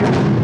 you.